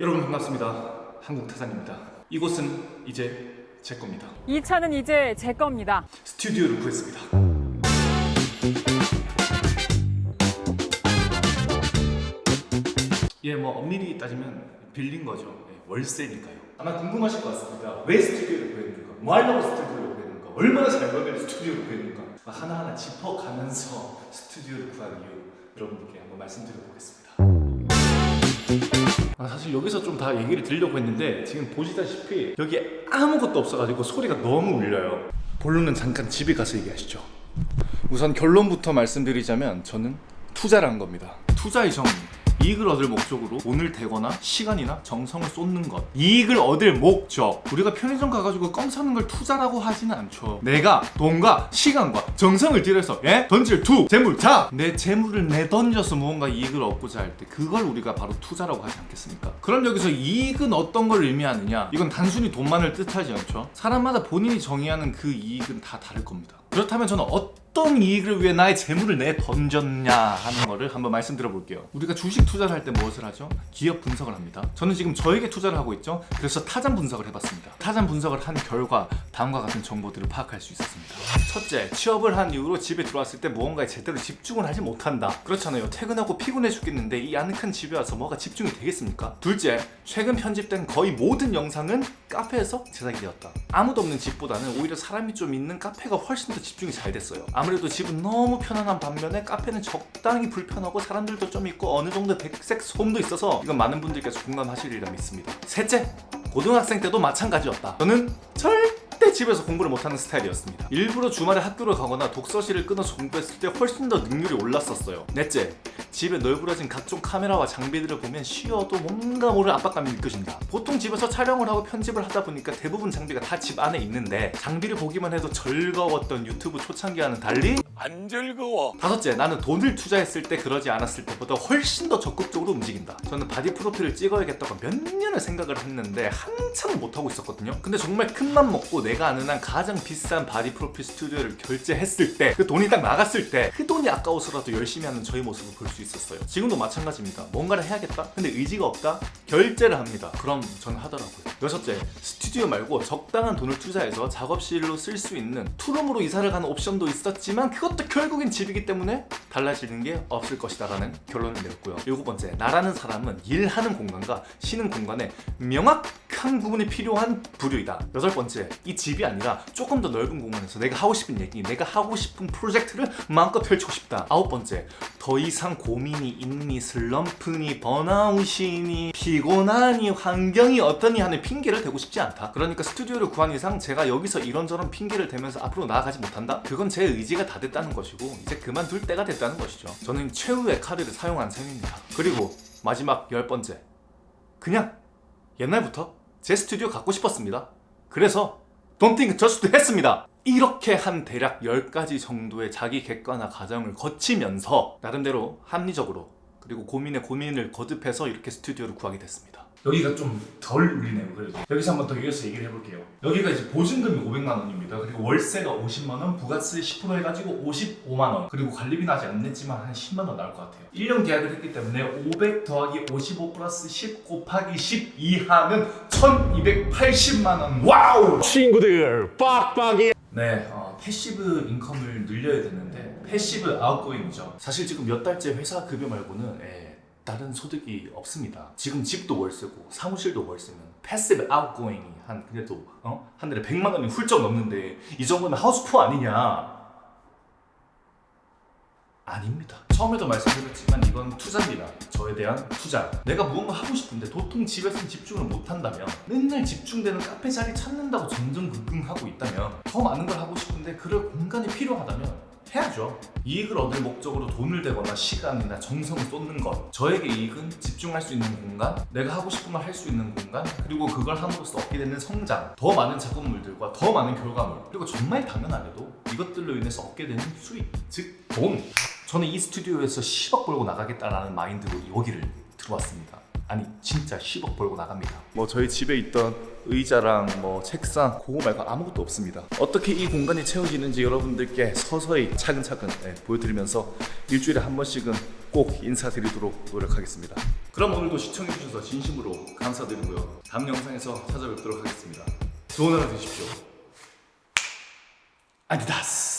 여러분 반갑습니다. 한국타산입니다. 이곳은 이제 제 겁니다. 이 차는 이제 제 겁니다. 스튜디오를 구했습니다. 예, 뭐 엄밀히 따지면 빌린 거죠. 예, 월세니까요. 아마 궁금하실 것 같습니다. 왜 스튜디오를 구했는가? 뭐 하려고 스튜디오를 구했는가? 얼마나 잘 벌면 스튜디오를 구했는가? 하나하나 짚어가면서 스튜디오를 구한 이유 여러분께 한번 말씀드려 보겠습니다. 아, 사실 여기서 좀 다 얘기를 드리려고 했는데 지금 보시다시피 여기에 아무것도 없어가지고 소리가 너무 울려요. 본론은 잠깐 집에 가서 얘기하시죠. 우선 결론부터 말씀드리자면 저는 투자를 한 겁니다. 투자의 정의 이익을 얻을 목적으로 돈을 대거나 시간이나 정성을 쏟는 것. 이익을 얻을 목적. 우리가 편의점 가가지고 껌 사는 걸 투자라고 하지는 않죠. 내가 돈과 시간과 정성을 들여서 예? 던질 투 재물 자 내 재물을 내던져서 무언가 이익을 얻고자 할 때 그걸 우리가 바로 투자라고 하지 않겠습니까? 그럼 여기서 이익은 어떤 걸 의미하느냐? 이건 단순히 돈만을 뜻하지 않죠. 사람마다 본인이 정의하는 그 이익은 다 다를 겁니다. 그렇다면 저는 어떤 이익을 위해 나의 재물을 내 던졌냐 하는 거를 한번 말씀드려 볼게요. 우리가 주식 투자를 할 때 무엇을 하죠? 기업 분석을 합니다. 저는 지금 저에게 투자를 하고 있죠. 그래서 타잔 분석을 해봤습니다. 타잔 분석을 한 결과 다음과 같은 정보들을 파악할 수 있었습니다. 첫째 취업을 한 이후로 집에 들어왔을 때 무언가에 제대로 집중을 하지 못한다. 그렇잖아요. 퇴근하고 피곤해 죽겠는데 이 아늑한 집에 와서 뭐가 집중이 되겠습니까? 둘째 최근 편집된 거의 모든 영상은 카페에서 제작이 되었다. 아무도 없는 집보다는 오히려 사람이 좀 있는 카페가 훨씬 더 집중이 잘 됐어요 아무래도 집은 너무 편안한 반면에 카페는 적당히 불편하고 사람들도 좀 있고 어느 정도 백색 소음도 있어서 이건 많은 분들께서 공감하시리라 믿습니다. 셋째 고등학생 때도 마찬가지였다. 저는 절대 집에서 공부를 못하는 스타일이었습니다. 일부러 주말에 학교를 가거나 독서실을 끊어서 공부했을 때 훨씬 더 능률이 올랐었어요. 넷째 집에 널브러진 각종 카메라와 장비들을 보면 쉬어도 뭔가 모를 압박감이 느껴진다 보통 집에서 촬영을 하고 편집을 하다 보니까 대부분 장비가 다 집 안에 있는데 장비를 보기만 해도 즐거웠던 유튜브 초창기와는 달리 안 즐거워. 다섯째, 나는 돈을 투자했을 때 그러지 않았을 때보다 훨씬 더 적극적으로 움직인다. 저는 바디 프로필을 찍어야겠다고 몇 년을 생각을 했는데 한참을 못하고 있었거든요. 근데 정말 큰맘 먹고 내가 아는 한 가장 비싼 바디 프로필 스튜디오를 결제했을 때 그 돈이 딱 나갔을 때 그 돈이 아까워서라도 열심히 하는 저의 모습을 볼 수 있었어요. 지금도 마찬가지입니다. 뭔가를 해야겠다? 근데 의지가 없다? 결제를 합니다. 그럼 저는 하더라고요. 여섯째, 스튜디오 말고 적당한 돈을 투자해서 작업실로 쓸 수 있는 투룸으로 이사를 가는 옵션도 있었지만 그것도 결국엔 집이기 때문에 달라지는 게 없을 것이다 라는 결론을 내렸고요 일곱 번째 나라는 사람은 일하는 공간과 쉬는 공간에 명확한 부분이 필요한 부류이다 여덟 번째 이 집이 아니라 조금 더 넓은 공간에서 내가 하고 싶은 얘기 내가 하고 싶은 프로젝트를 마음껏 펼치고 싶다 아홉 번째 더 이상 고민이 있니 슬럼프니 번아웃이니 피 곤하니 환경이 어떠니 하는 핑계를 대고 싶지 않다. 그러니까 스튜디오를 구한 이상 제가 여기서 이런저런 핑계를 대면서 앞으로 나아가지 못한다? 그건 제 의지가 다 됐다는 것이고 이제 그만둘 때가 됐다는 것이죠. 저는 최후의 카드를 사용한 셈입니다. 그리고 마지막 열 번째. 그냥 옛날부터 제 스튜디오 갖고 싶었습니다. 그래서 think just 했습니다. 이렇게 한 대략 10가지 정도의 자기 객관화 과정을 거치면서 나름대로 합리적으로 그리고 고민에 고민을 거듭해서 이렇게 스튜디오를 구하게 됐습니다. 여기가 좀 덜 울리네요 그래도. 여기서 한번 더 이어서 얘기를 해볼게요. 여기가 이제 보증금이 500만 원입니다. 그리고 월세가 50만 원 부가세 10% 해가지고 55만 원. 그리고 관리비는 아직 안 냈지만 한 10만 원 나올 것 같아요. 1년 계약을 했기 때문에 500 더하기 55 플러스 10 곱하기 10 이하는 1280만 원. Wow! 친구들 빡빡이. 네, 어, passive income을 늘려야 되는데 passive outgoing이죠. 사실 지금 몇 달째 회사 급여 말고는 예, 다른 소득이 없습니다. 지금 집도 월세고 사무실도 월세면 passive outgoing이 한 그래도 어? 한 달에 100만 원이 훌쩍 넘는데 이 정도면 하우스푸어 아니냐? 아닙니다. 처음에도 말씀드렸지만 이건 투자입니다. 저에 대한 투자. 내가 무언가 하고 싶은데 도통 집에서는 집중을 못한다면 맨날 집중되는 카페 자리 찾는다고 전전긍긍하고 있다면 더 많은 걸 하고 싶은데 그럴 공간이 필요하다면 해야죠. 이익을 얻을 목적으로 돈을 대거나 시간이나 정성을 쏟는 것. 저에게 이익은 집중할 수 있는 공간, 내가 하고 싶은 걸 할 수 있는 공간, 그리고 그걸 함으로써 얻게 되는 성장, 더 많은 작품물들과 더 많은 결과물, 그리고 정말 당연하게도 이것들로 인해서 얻게 되는 수익, 즉 돈. 저는 이 스튜디오에서 10억 벌고 나가겠다라는 마인드로 여기를 들어왔습니다. 아니 진짜 10억 벌고 나갑니다. 뭐 저희 집에 있던 의자랑 뭐 책상 그거 말고 아무것도 없습니다. 어떻게 이 공간이 채워지는지 여러분들께 서서히 차근차근 네, 보여드리면서 일주일에 한 번씩은 꼭 인사드리도록 노력하겠습니다. 그럼 오늘도 시청해주셔서 진심으로 감사드리고요. 다음 영상에서 찾아뵙도록 하겠습니다. 좋은 하루 되십시오. 아디다스.